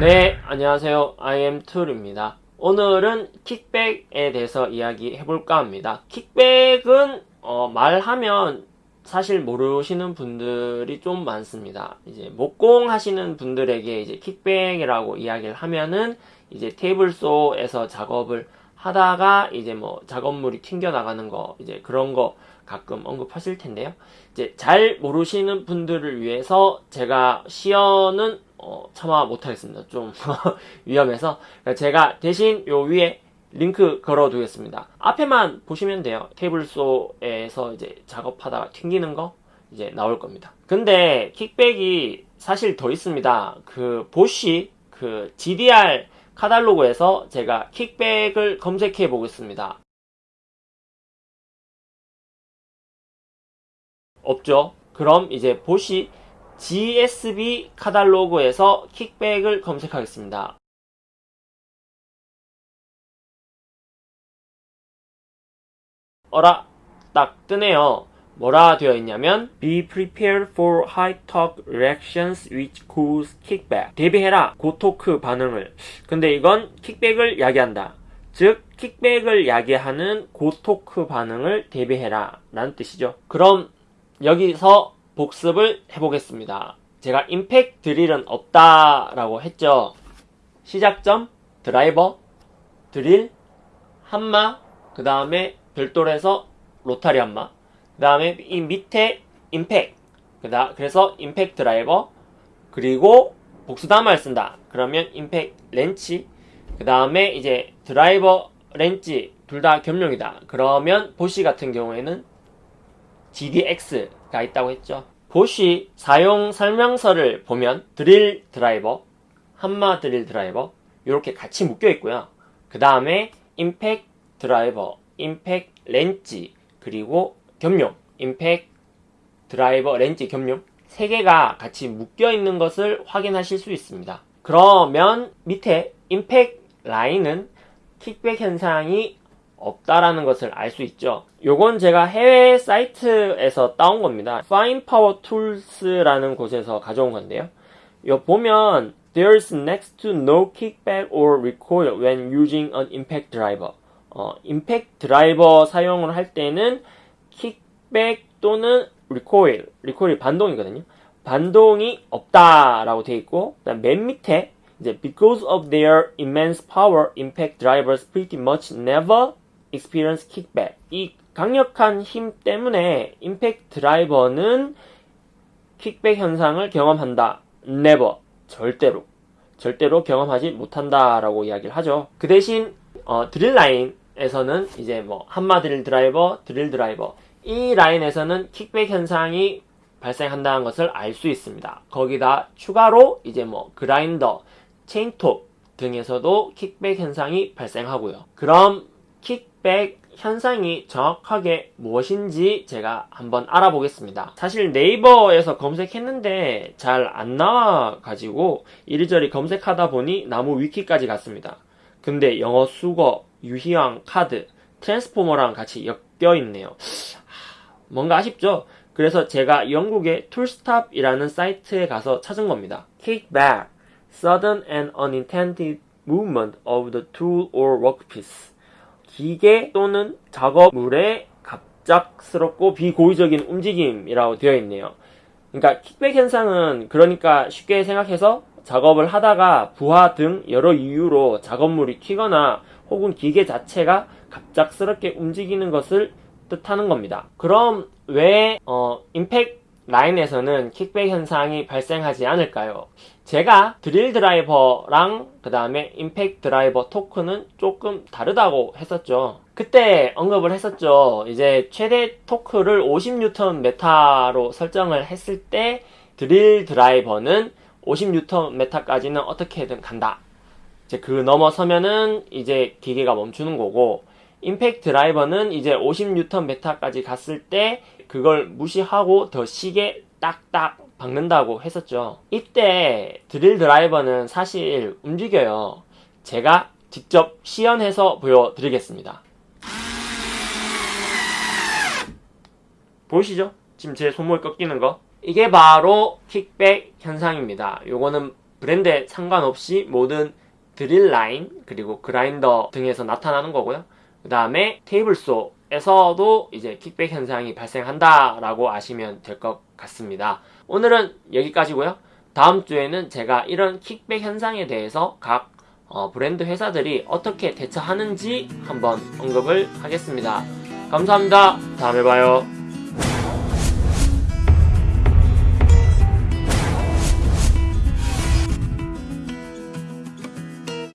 네, 안녕하세요. IM2입니다. 오늘은 킥백에 대해서 이야기해 볼까 합니다. 킥백은 어, 말하면 사실 모르시는 분들이 좀 많습니다. 이제 목공 하시는 분들에게 이제 킥백이라고 이야기를 하면은 이제 테이블소에서 작업을 하다가 이제 뭐 작업물이 튕겨 나가는 거 이제 그런 거 가끔 언급하실 텐데요. 이제 잘 모르시는 분들을 위해서 제가 시연은 어, 참아 못하겠습니다. 좀 위험해서 제가 대신 요 위에 링크 걸어 두겠습니다. 앞에만 보시면 돼요. 테이블소에서 이제 작업하다가 튕기는 거 이제 나올 겁니다. 근데 킥백이 사실 더 있습니다. 그 보시 그 GDR 카탈로그에서 제가 킥백을 검색해 보겠습니다. 없죠? 그럼 이제 보시 GSB 카탈로그에서 킥백을 검색하겠습니다. 어라 딱 뜨네요. 뭐라 되어 있냐면 Be prepared for high talk reactions which cause kickback. 대비해라 고토크 반응을. 근데 이건 킥백을 야기한다. 즉 킥백을 야기하는 고토크 반응을 대비해라 라는 뜻이죠. 그럼 여기서 복습을 해보겠습니다. 제가 임팩 드릴은 없다라고 했죠. 시작점, 드라이버, 드릴, 한마, 그 다음에 별도로 해서 로타리 한마, 그 다음에 이 밑에 임팩, 그다 그래서 임팩 드라이버, 그리고 복수담을 쓴다. 그러면 임팩 렌치, 그 다음에 이제 드라이버 렌치 둘 다 겸용이다. 그러면 보시 같은 경우에는 GDX가 있다고 했죠. 보시 사용 설명서를 보면 드릴 드라이버, 한마 드릴 드라이버 이렇게 같이 묶여 있고요. 그 다음에 임팩 드라이버, 임팩 렌치 그리고 겸용, 임팩 드라이버 렌치 겸용 세 개가 같이 묶여 있는 것을 확인하실 수 있습니다. 그러면 밑에 임팩 라인은 킥백 현상이 없다라는 것을 알 수 있죠. 요건 제가 해외 사이트에서 따온 겁니다. Fine Power Tools라는 곳에서 가져온 건데요. 요 보면 There's next to no kickback or recoil when using an impact driver. 어, 임팩트 드라이버 사용을 할 때는 킥백 또는 recoil, recoil이 반동이거든요. 반동이 없다라고 되어 있고, 맨 밑에 이제 because of their immense power, impact drivers pretty much never experience kickback. 이 강력한 힘 때문에 임팩트 드라이버는 킥백 현상을 경험한다. never. 절대로. 절대로 경험하지 못한다라고 이야기를 하죠. 그 대신 어, 드릴 라인에서는 이제 뭐 한마 드릴 드라이버, 드릴 드라이버 이 라인에서는 킥백 현상이 발생한다는 것을 알 수 있습니다. 거기다 추가로 이제 뭐 그라인더, 체인톱 등에서도 킥백 현상이 발생하고요. 그럼 킥백 현상이 정확하게 무엇인지 제가 한번 알아보겠습니다. 사실 네이버에서 검색했는데 잘 안 나와가지고 이리저리 검색하다 보니 나무 위키까지 갔습니다. 근데 영어 수거, 유희왕, 카드, 트랜스포머랑 같이 엮여 있네요. 뭔가 아쉽죠? 그래서 제가 영국의 Toolstop이라는 사이트에 가서 찾은 겁니다. Kickback, sudden and unintended movement of the tool or workpiece. 기계 또는 작업물의 갑작스럽고 비고의적인 움직임이라고 되어 있네요. 그러니까 kickback 현상은 그러니까 쉽게 생각해서 작업을 하다가 부하 등 여러 이유로 작업물이 튀거나 혹은 기계 자체가 갑작스럽게 움직이는 것을 뜻하는 겁니다. 그럼 왜 어, 임팩 라인에서는 kickback 현상이 발생하지 않을까요? 제가 드릴 드라이버랑 그 다음에 임팩트 드라이버 토크는 조금 다르다고 했었죠. 그때 언급을 했었죠. 이제 최대 토크를 50N 메타로 설정을 했을 때 드릴 드라이버는 50N 메타까지는 어떻게든 간다. 이제 그 넘어서면은 이제 기계가 멈추는 거고 임팩트 드라이버는 이제 50N 메타까지 갔을 때 그걸 무시하고 더 시계 딱딱 박는다고 했었죠. 이때 드릴 드라이버는 사실 움직여요. 제가 직접 시연해서 보여드리겠습니다. 보이시죠? 지금 제 손목이 꺾이는 거? 이게 바로 킥백 현상입니다. 요거는 브랜드에 상관없이 모든 드릴 라인 그리고 그라인더 등에서 나타나는 거고요. 그 다음에 테이블 소에서도 이제 킥백 현상이 발생한다라고 아시면 될 것 같습니다. 오늘은 여기까지고요. 다음 주에는 제가 이런 킥백 현상에 대해서 각 어, 브랜드 회사들이 어떻게 대처하는지 한번 언급을 하겠습니다. 감사합니다. 다음에 봐요.